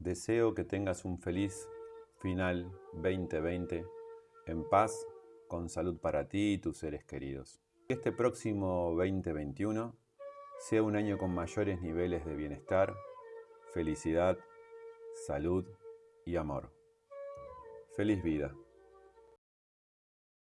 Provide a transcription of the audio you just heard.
Deseo que tengas un feliz final 2020 en paz, con salud para ti y tus seres queridos. Que este próximo 2021 sea un año con mayores niveles de bienestar, felicidad, salud y amor. Feliz vida.